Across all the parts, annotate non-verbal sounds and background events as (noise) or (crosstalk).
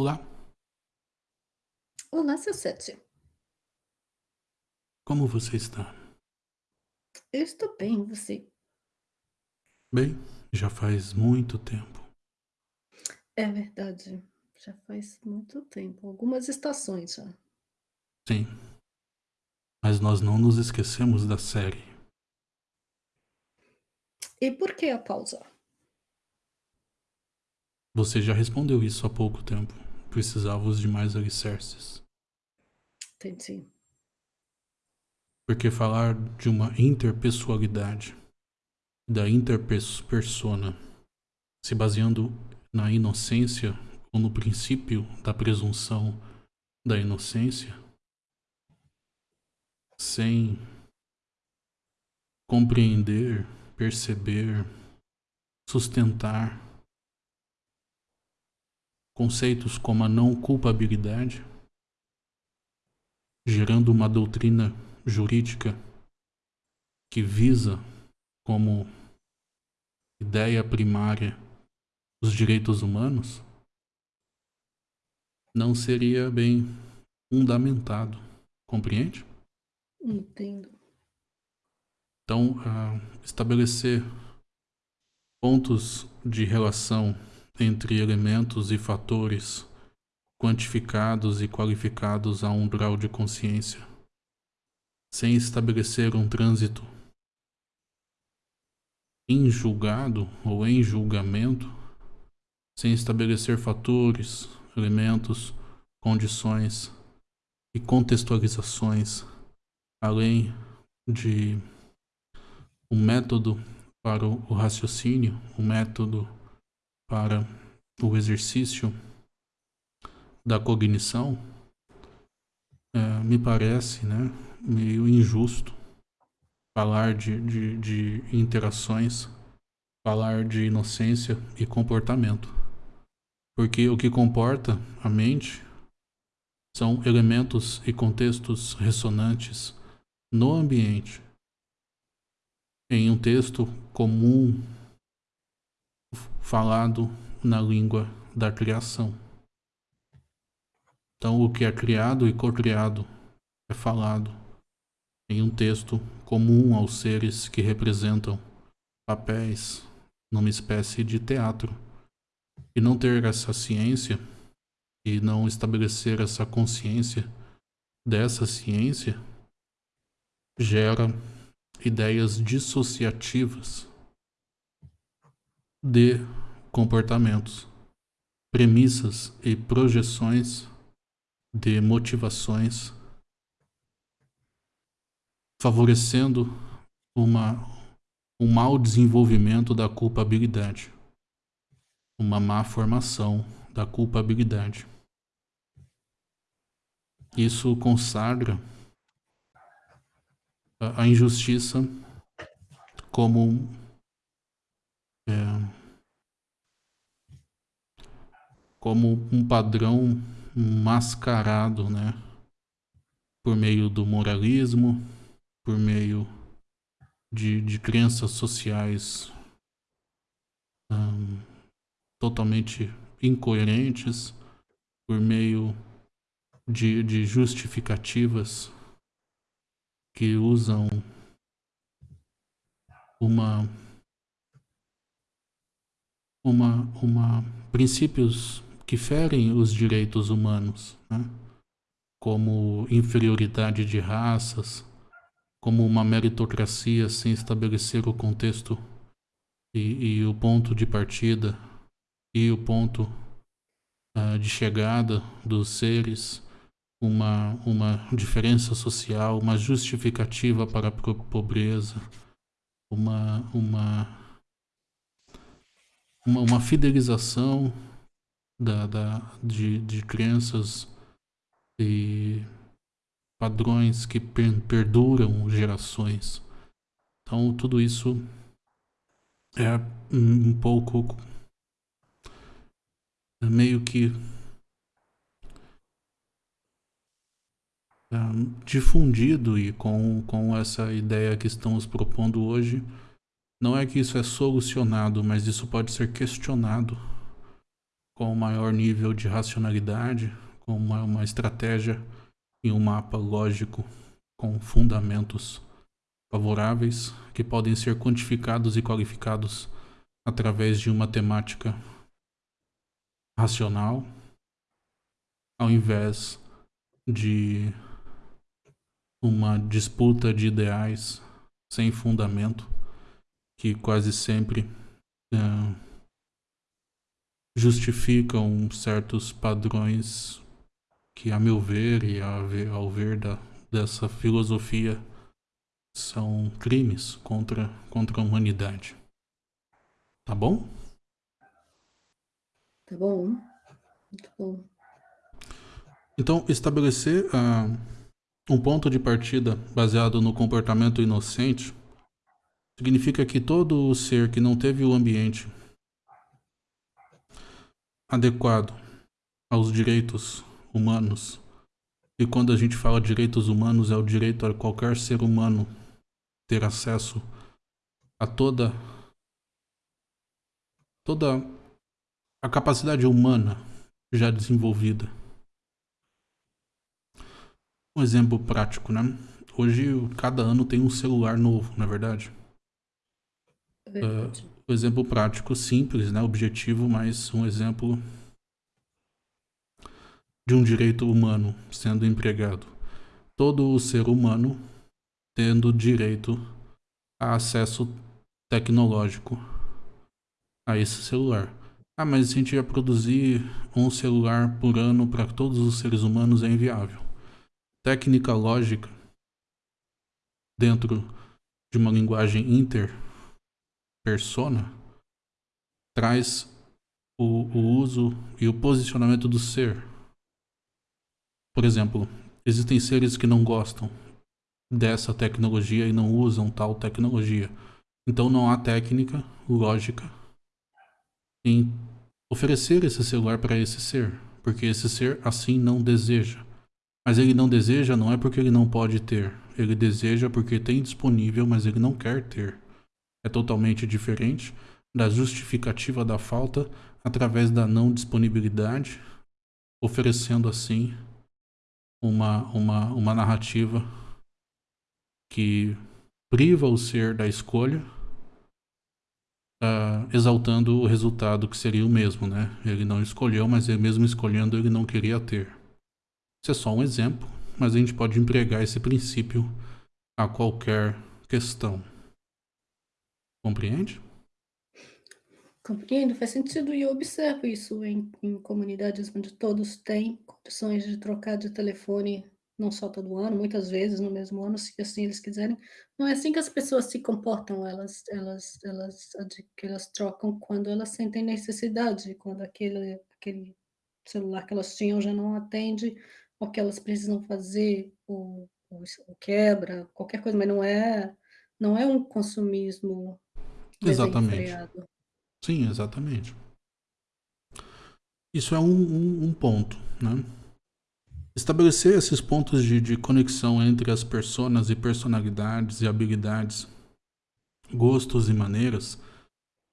Olá. Olá, seu sete. Como você está? Eu estou bem, você? Bem, já faz muito tempo. É verdade, já faz muito tempo, algumas estações já. Sim. Mas nós não nos esquecemos da série. E por que a pausa? Você já respondeu isso há pouco tempo. Precisávamos de mais alicerces. Entendi. Porque falar de uma interpessoalidade, da interpersona, se baseando na inocência ou no princípio da presunção da inocência, sem compreender, perceber, sustentar conceitos como a não culpabilidade, gerando uma doutrina jurídica que visa como ideia primária os direitos humanos, não seria bem fundamentado, compreende? Entendo. Então, uh, estabelecer pontos de relação entre elementos e fatores quantificados e qualificados a um grau de consciência, sem estabelecer um trânsito em julgado ou em julgamento, sem estabelecer fatores, elementos, condições e contextualizações, além de um método para o raciocínio, um método para o exercício da cognição, é, me parece né, meio injusto falar de, de, de interações, falar de inocência e comportamento. Porque o que comporta a mente são elementos e contextos ressonantes no ambiente. Em um texto comum falado na língua da criação. Então, o que é criado e co-criado é falado em um texto comum aos seres que representam papéis numa espécie de teatro. E não ter essa ciência e não estabelecer essa consciência dessa ciência gera ideias dissociativas de comportamentos, premissas e projeções de motivações, favorecendo uma, um mau desenvolvimento da culpabilidade, uma má formação da culpabilidade. Isso consagra a injustiça como é, como um padrão mascarado, né? Por meio do moralismo, por meio de, de crenças sociais totalmente incoerentes, por meio de, de justificativas que usam uma uma uma princípios que ferem os direitos humanos, né? como inferioridade de raças, como uma meritocracia sem estabelecer o contexto e, e o ponto de partida e o ponto uh, de chegada dos seres, uma, uma diferença social, uma justificativa para a pobreza, uma, uma, uma, uma fidelização da, da, de, de crenças e padrões que per, perduram gerações. Então, tudo isso é um pouco é meio que é, difundido e com, com essa ideia que estamos propondo hoje, não é que isso é solucionado, mas isso pode ser questionado com maior nível de racionalidade, com uma, uma estratégia e um mapa lógico com fundamentos favoráveis que podem ser quantificados e qualificados através de uma temática racional, ao invés de uma disputa de ideais sem fundamento que quase sempre uh, justificam certos padrões que, a meu ver e ao ver da, dessa filosofia, são crimes contra, contra a humanidade. Tá bom? Tá bom. Muito bom. Então, estabelecer uh, um ponto de partida baseado no comportamento inocente significa que todo ser que não teve o ambiente adequado aos direitos humanos, e quando a gente fala direitos humanos, é o direito a qualquer ser humano ter acesso a toda toda a capacidade humana já desenvolvida. Um exemplo prático, né? Hoje, cada ano tem um celular novo, não é verdade? Verdade. Uh, um exemplo prático, simples, né? Objetivo, mas um exemplo de um direito humano sendo empregado. Todo o ser humano tendo direito a acesso tecnológico a esse celular. Ah, mas a gente ia produzir um celular por ano para todos os seres humanos é inviável. Técnica lógica dentro de uma linguagem interpersona traz o, o uso e o posicionamento do ser. Por exemplo, existem seres que não gostam dessa tecnologia e não usam tal tecnologia. Então não há técnica lógica em oferecer esse celular para esse ser, porque esse ser assim não deseja. Mas ele não deseja não é porque ele não pode ter, ele deseja porque tem disponível, mas ele não quer ter. É totalmente diferente da justificativa da falta através da não disponibilidade, oferecendo assim uma, uma, uma narrativa que priva o ser da escolha, uh, exaltando o resultado que seria o mesmo, né? Ele não escolheu, mas ele mesmo escolhendo ele não queria ter. Isso é só um exemplo, mas a gente pode empregar esse princípio a qualquer questão. Compreende? Compreendo, faz sentido e eu observo isso em, em comunidades onde todos têm condições de trocar de telefone não só todo ano, muitas vezes no mesmo ano, se assim eles quiserem. Não é assim que as pessoas se comportam, elas elas elas elas trocam quando elas sentem necessidade, quando aquele aquele celular que elas tinham já não atende, ou que elas precisam fazer, o o quebra, qualquer coisa, mas não é não é um consumismo Exatamente. Sim, exatamente. Isso é um um um ponto, né. Estabelecer esses pontos de, de conexão entre as personas e personalidades e habilidades, gostos e maneiras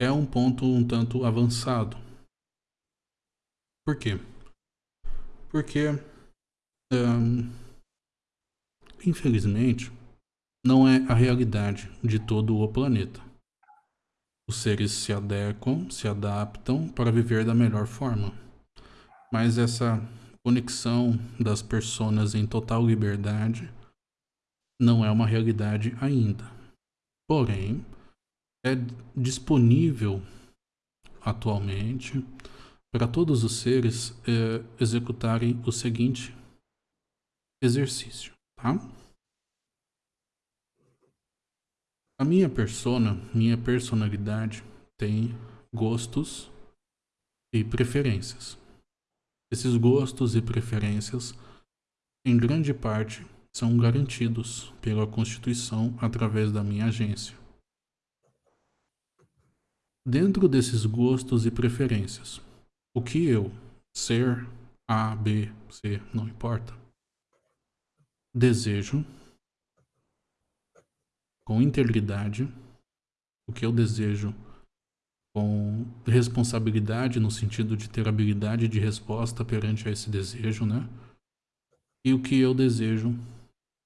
é um ponto um tanto avançado. Por quê? Porque, hum, infelizmente, não é a realidade de todo o planeta. Os seres se adequam, se adaptam para viver da melhor forma. Mas essa conexão das personas em total liberdade não é uma realidade ainda. Porém, é disponível atualmente para todos os seres é, executarem o seguinte exercício, tá? A minha persona, minha personalidade tem gostos e preferências. Esses gostos e preferências, em grande parte, são garantidos pela Constituição através da minha agência. Dentro desses gostos e preferências, o que eu, ser A, B, C, não importa, desejo com integridade, o que eu desejo com responsabilidade no sentido de ter habilidade de resposta perante a esse desejo, né? E o que eu desejo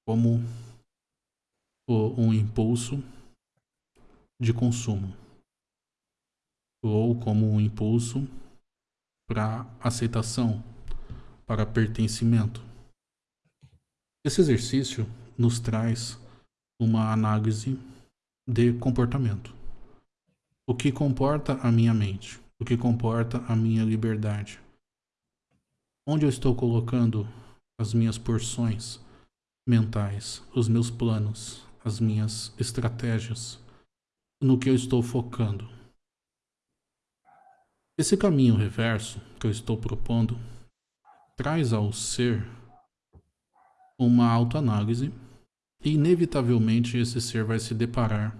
como um impulso de consumo ou como um impulso para aceitação, para pertencimento. Esse exercício nos traz uma análise de comportamento. O que comporta a minha mente? O que comporta a minha liberdade? Onde eu estou colocando as minhas porções mentais, os meus planos, as minhas estratégias? No que eu estou focando? Esse caminho reverso que eu estou propondo traz ao ser uma autoanálise inevitavelmente esse ser vai se deparar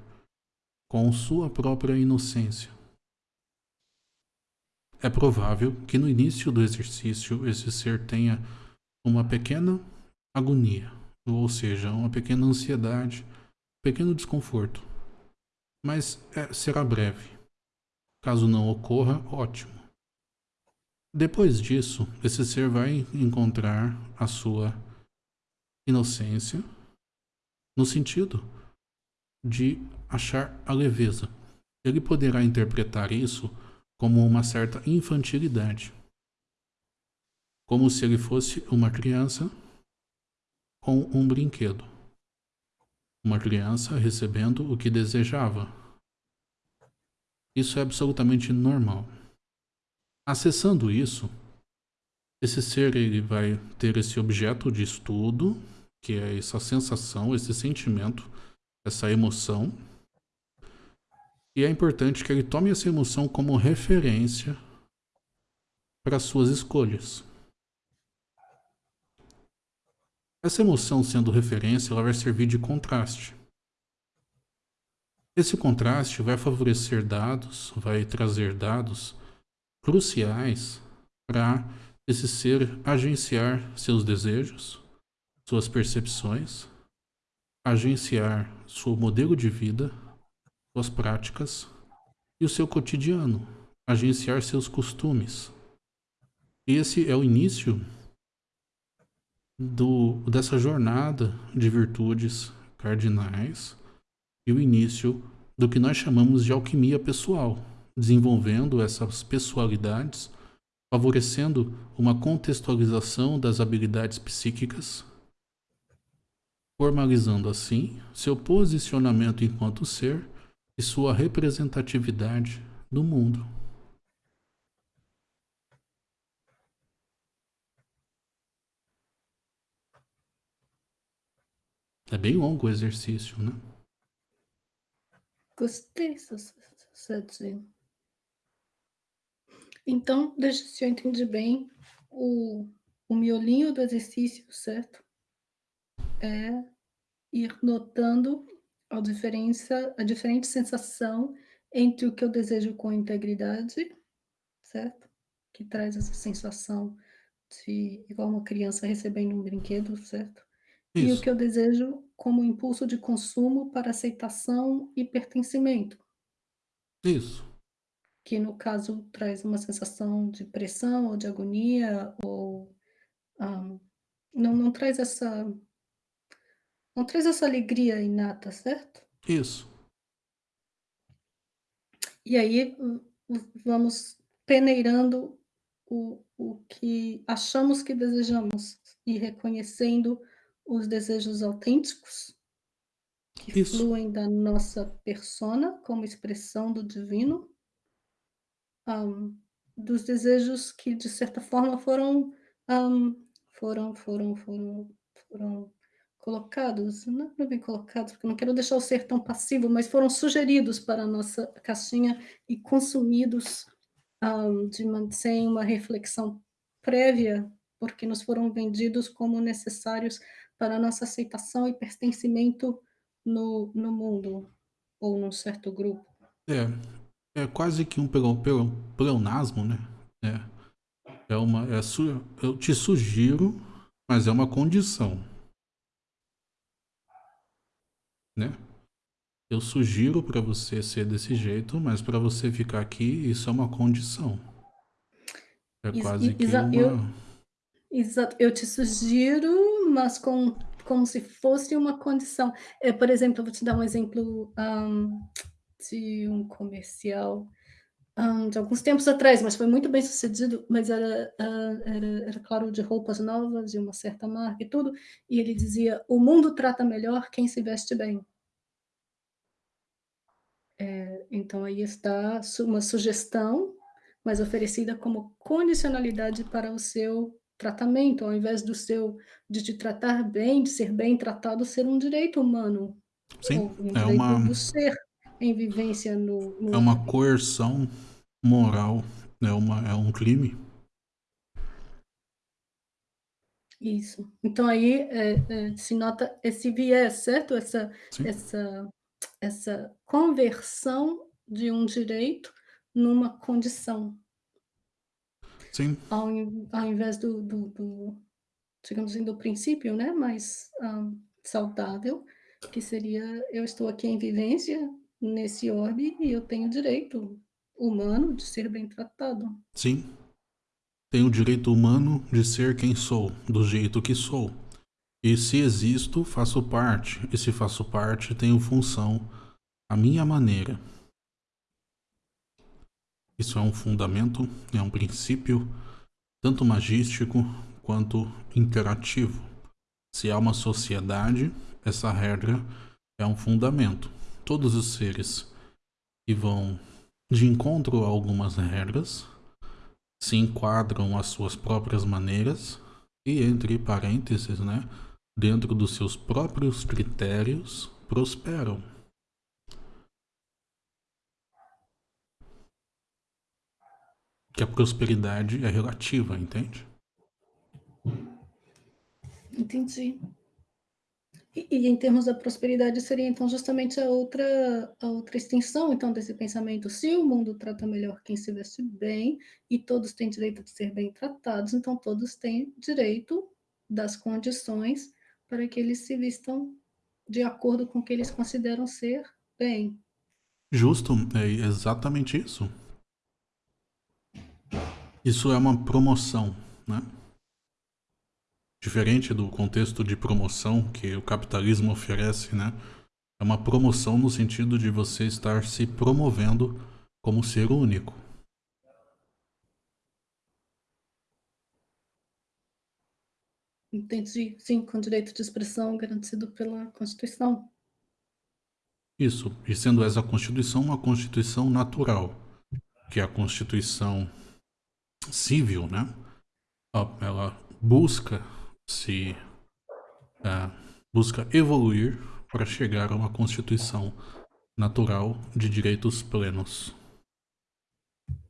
com sua própria inocência. É provável que no início do exercício esse ser tenha uma pequena agonia, ou seja, uma pequena ansiedade, um pequeno desconforto, mas é, será breve. Caso não ocorra, ótimo. Depois disso, esse ser vai encontrar a sua inocência no sentido de achar a leveza. Ele poderá interpretar isso como uma certa infantilidade, como se ele fosse uma criança com um brinquedo. Uma criança recebendo o que desejava, isso é absolutamente normal. Acessando isso, esse ser ele vai ter esse objeto de estudo, que é essa sensação, esse sentimento, essa emoção. E é importante que ele tome essa emoção como referência para suas escolhas. Essa emoção sendo referência, ela vai servir de contraste. Esse contraste vai favorecer dados, vai trazer dados cruciais para esse ser agenciar seus desejos, suas percepções, agenciar seu modelo de vida, suas práticas e o seu cotidiano, agenciar seus costumes. Esse é o início do, dessa jornada de virtudes cardinais e o início do que nós chamamos de alquimia pessoal, desenvolvendo essas pessoalidades, favorecendo uma contextualização das habilidades psíquicas, formalizando assim seu posicionamento enquanto ser e sua representatividade no mundo. É bem longo o exercício, né? Gostei, Sadzinho. Então, deixa se eu entendi bem, o, o miolinho do exercício, certo? É ir notando a diferença, a diferente sensação entre o que eu desejo com integridade, certo? Que traz essa sensação de igual uma criança recebendo um brinquedo, certo? Isso. E o que eu desejo como impulso de consumo para aceitação e pertencimento. Isso. Que no caso traz uma sensação de pressão ou de agonia, ou um, não, não traz essa. Não traz essa alegria inata, certo? Isso. E aí vamos peneirando o, o que achamos que desejamos e reconhecendo os desejos autênticos que Isso. fluem da nossa persona como expressão do divino, um, dos desejos que de certa forma foram um, foram foram foram foram colocados, não, não bem colocados, porque não quero deixar o ser tão passivo, mas foram sugeridos para a nossa caixinha e consumidos um, de, sem uma reflexão prévia, porque nos foram vendidos como necessários para a nossa aceitação e pertencimento no, no mundo ou num certo grupo. É, é quase que um pleonasmo, né? É, é uma, é eu te sugiro, mas é uma condição, né? Eu sugiro para você ser desse jeito, mas para você ficar aqui, isso é uma condição. É quase que uma... Eu, exato, eu te sugiro, mas com, como se fosse uma condição. É, por exemplo, eu vou te dar um exemplo um, de um comercial um, de alguns tempos atrás, mas foi muito bem sucedido, mas era, uh, era, era, claro, de roupas novas, de uma certa marca e tudo, e ele dizia, o mundo trata melhor quem se veste bem. É, então aí está uma sugestão, mas oferecida como condicionalidade para o seu tratamento, ao invés do seu de te tratar bem, de ser bem tratado, ser um direito humano. Sim, um é uma do ser em vivência no, no... É uma coerção moral, é, uma, é um crime. Isso. Então aí é, é, se nota esse viés, certo? Essa, essa, essa conversão de um direito numa condição. Sim. Ao, ao invés do, do, do, digamos assim, do princípio, né, mais um, saudável, que seria eu estou aqui em vivência nesse orbe e eu tenho direito humano de ser bem tratado. Sim. Tenho o direito humano de ser quem sou, do jeito que sou. E se existo, faço parte. E se faço parte, tenho função a minha maneira. Isso é um fundamento, é um princípio, tanto magístico quanto interativo. Se há uma sociedade, essa regra é um fundamento. Todos os seres que vão de encontro a algumas regras se enquadram às suas próprias maneiras e, entre parênteses, né, dentro dos seus próprios critérios, prosperam. Que a prosperidade é relativa, entende? Entendi. E, e, em termos da prosperidade seria então justamente a outra a outra extensão então desse pensamento. Se o mundo trata melhor quem se veste bem e todos têm direito de ser bem tratados, então todos têm direito das condições para que eles se vistam de acordo com o que eles consideram ser bem. Justo, é exatamente isso. Isso é uma promoção, né? Diferente do contexto de promoção que o capitalismo oferece, né? É uma promoção no sentido de você estar se promovendo como ser único. Entendi. Sim, com direito de expressão garantido pela Constituição. Isso. E sendo essa Constituição uma Constituição natural, que é a Constituição civil, né? Ela busca se é, busca evoluir para chegar a uma constituição natural de direitos plenos.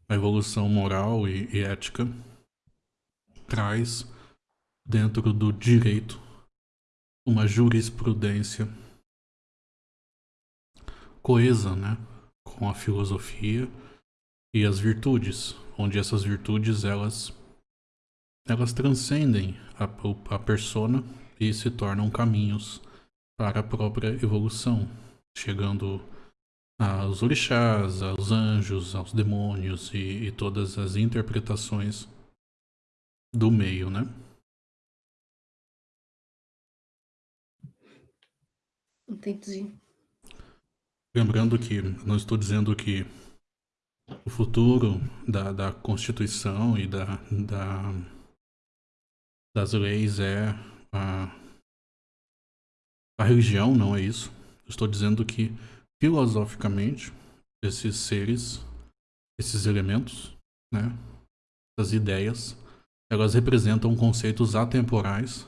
A evolução moral e, e ética traz dentro do direito uma jurisprudência coesa, né, com a filosofia e as virtudes, onde essas virtudes elas elas transcendem a, a persona e se tornam caminhos para a própria evolução, chegando aos orixás, aos anjos, aos demônios e, e todas as interpretações do meio, né? Entendi. Lembrando que não estou dizendo que o futuro da, da Constituição e da, da das leis é a, a religião, não é isso. estou dizendo que, filosoficamente, esses seres, esses elementos, né, essas ideias, elas representam conceitos atemporais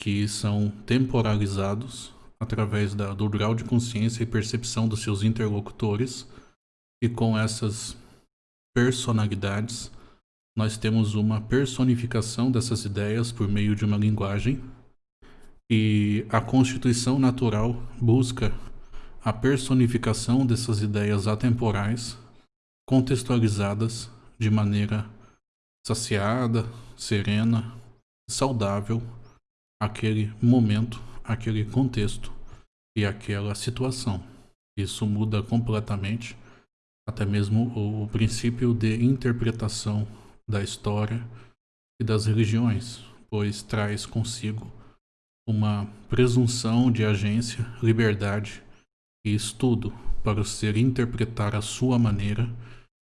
que são temporalizados através da, do grau de consciência e percepção dos seus interlocutores e com essas personalidades nós temos uma personificação dessas ideias por meio de uma linguagem e a constituição natural busca a personificação dessas ideias atemporais contextualizadas de maneira saciada, serena, saudável aquele momento, aquele contexto e aquela situação. Isso muda completamente até mesmo o, princípio de interpretação da história e das religiões, pois traz consigo uma presunção de agência, liberdade e estudo para o ser interpretar a sua maneira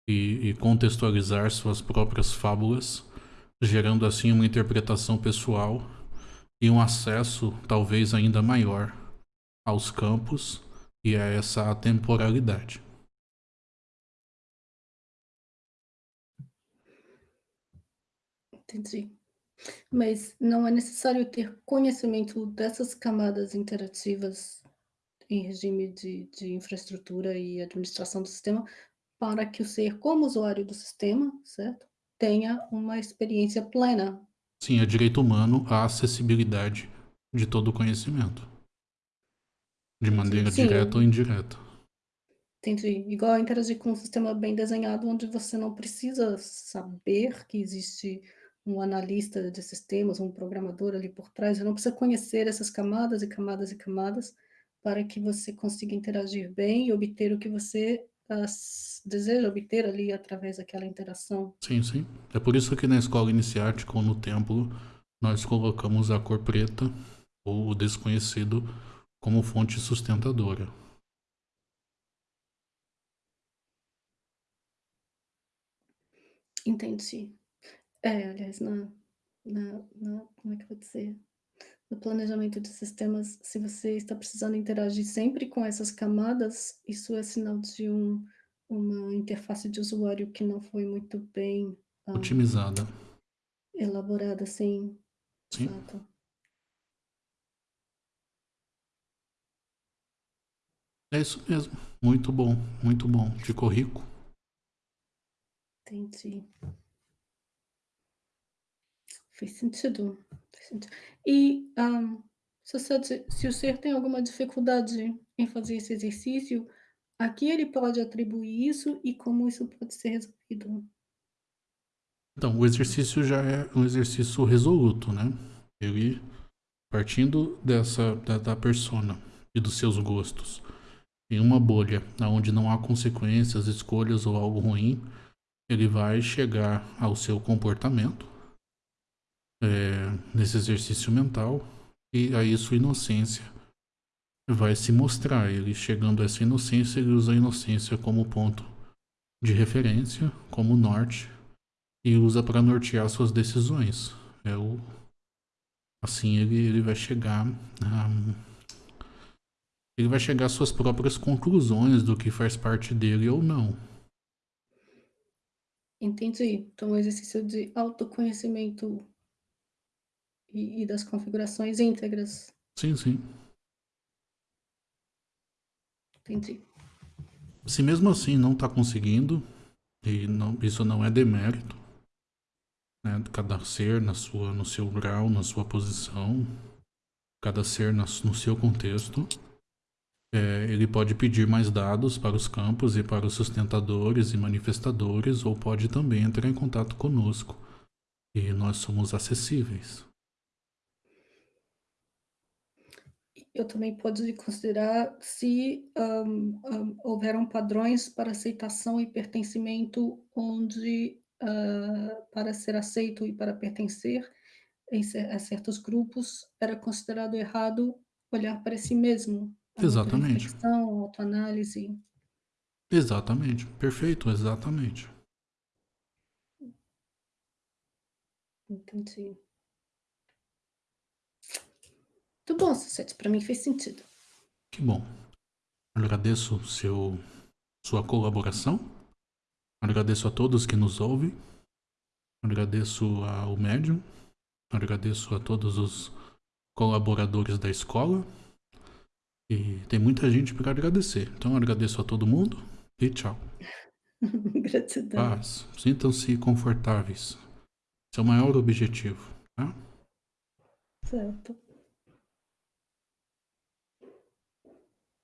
e, e contextualizar suas próprias fábulas, gerando assim uma interpretação pessoal e um acesso talvez ainda maior aos campos e a essa atemporalidade. Entendi. Mas não é necessário ter conhecimento dessas camadas interativas em regime de de infraestrutura e administração do sistema, para que o ser, como usuário do sistema, certo? Tenha uma experiência plena. Sim, é direito humano a acessibilidade de todo o conhecimento. De maneira Sim, direta ou indireta. Entendi. Igual interagir com um sistema bem desenhado, onde você não precisa saber que existe um analista de sistemas, um programador ali por trás, você não precisa conhecer essas camadas e camadas e camadas, para que você consiga interagir bem e obter o que você, ah, deseja obter ali através daquela interação. Sim, sim. É por isso que na escola iniciática ou no templo, nós colocamos a cor preta ou o desconhecido como fonte sustentadora. Entendi. É, aliás, na na na como é que eu vou dizer? No planejamento de sistemas, se você está precisando interagir sempre com essas camadas, isso é sinal de um uma interface de usuário que não foi muito bem, hã Otimizada. elaborada, sim. Sim. Exato. É isso mesmo. Muito bom, muito bom. Ficou rico. Entendi. Fez sentido, fez sentido. E, hã, se se o ser tem alguma dificuldade em fazer esse exercício, a que ele pode atribuir isso e como isso pode ser resolvido? Então, o exercício já é um exercício resoluto, né. Ele, partindo dessa da da persona e dos seus gostos, em uma bolha aonde não há consequências, escolhas ou algo ruim, ele vai chegar ao seu comportamento eh, nesse exercício mental, e aí sua inocência vai se mostrar. Ele chegando a essa inocência, ele usa a inocência como ponto de referência, como norte, e usa para nortear suas decisões. É o assim ele ele vai chegar a ele vai chegar às suas próprias conclusões do que faz parte dele ou não. Entendi. Então um exercício de autoconhecimento e e das configurações íntegras. Sim, sim. Entendi. Se mesmo assim não está conseguindo, e não isso não é demérito, né, cada ser na sua no seu grau, na sua posição, cada ser na no seu contexto, eh, ele pode pedir mais dados para os campos e para os sustentadores e manifestadores, ou pode também entrar em contato conosco, e nós somos acessíveis. Eu também pode considerar se, hã hã, houveram padrões para aceitação e pertencimento onde, hã, para ser aceito e para pertencer em a certos grupos, era considerado errado olhar para si mesmo, Exatamente. autoanálise. Exatamente, perfeito, exatamente. Entendi. Muito bom, para mim fez sentido. Que bom. Agradeço seu sua colaboração. Agradeço a todos que nos ouvem. Agradeço ao médium. Agradeço a todos os colaboradores da escola. E tem muita gente para agradecer. Então agradeço a todo mundo e tchau. (laughs) Gratidão. Paz. Sintam-se confortáveis. Esse é o maior objetivo, tá? Certo.